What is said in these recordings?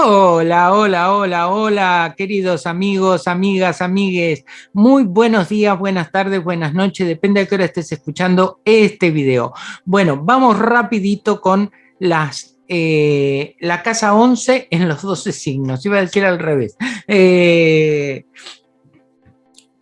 Hola, hola, hola, hola, queridos amigos, amigas, amigues. Muy buenos días, buenas tardes, buenas noches, depende de qué hora estés escuchando este video. Bueno, vamos rapidito con las, eh, la casa 11 en los 12 signos. Iba a decir al revés. Eh,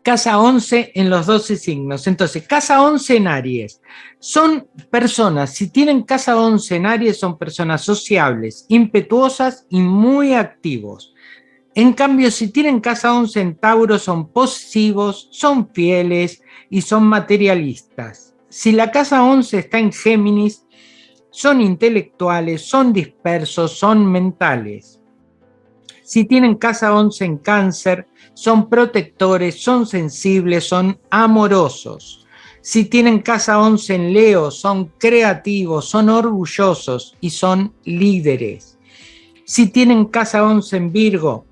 casa 11 en los 12 signos. Entonces, casa 11 en Aries. Son personas, si tienen casa 11 en Aries, son personas sociables, impetuosas y muy activos. En cambio, si tienen casa 11 en Tauro, son posesivos, son fieles y son materialistas. Si la casa 11 está en Géminis, son intelectuales, son dispersos, son mentales. Si tienen casa 11 en cáncer, son protectores, son sensibles, son amorosos. Si tienen casa 11 en Leo, son creativos, son orgullosos y son líderes. Si tienen casa 11 en Virgo,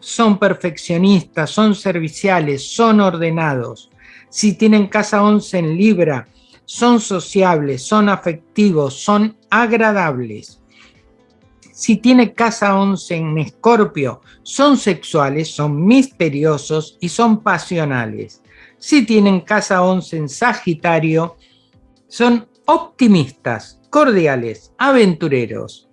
son perfeccionistas, son serviciales, son ordenados. Si tienen casa 11 en Libra, son sociables, son afectivos, son agradables si tiene casa 11 en Escorpio, son sexuales, son misteriosos y son pasionales. Si tienen casa 11 en Sagitario, son optimistas, cordiales, aventureros.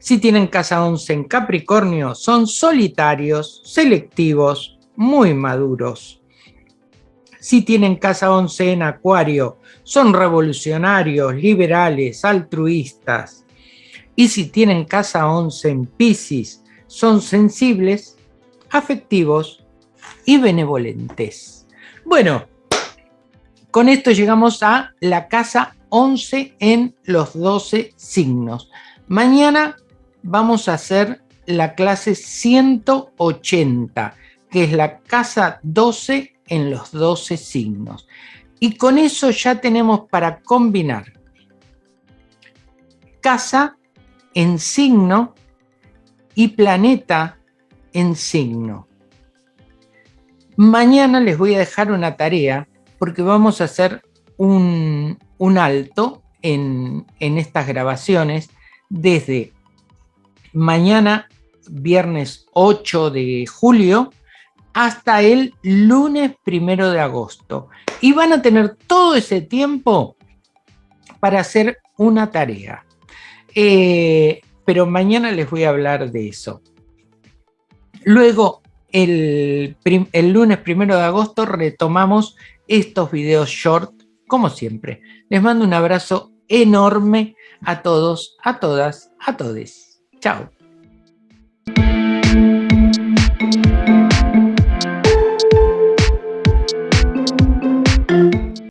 Si tienen casa 11 en Capricornio, son solitarios, selectivos, muy maduros. Si tienen casa 11 en Acuario, son revolucionarios, liberales, altruistas. Y si tienen casa 11 en Pisces, son sensibles, afectivos y benevolentes. Bueno, con esto llegamos a la casa 11 en los 12 signos. Mañana vamos a hacer la clase 180, que es la casa 12 en los 12 signos. Y con eso ya tenemos para combinar casa en signo y planeta en signo. Mañana les voy a dejar una tarea porque vamos a hacer un, alto en, en estas grabaciones desde mañana, viernes 8 de julio, hasta el lunes primero de agosto. Y van a tener todo ese tiempo para hacer una tarea. Eh, pero mañana les voy a hablar de eso. Luego, el, el lunes primero de agosto retomamos estos videos short, como siempre. Les mando un abrazo enorme a todos, a todas, a todes. Chao.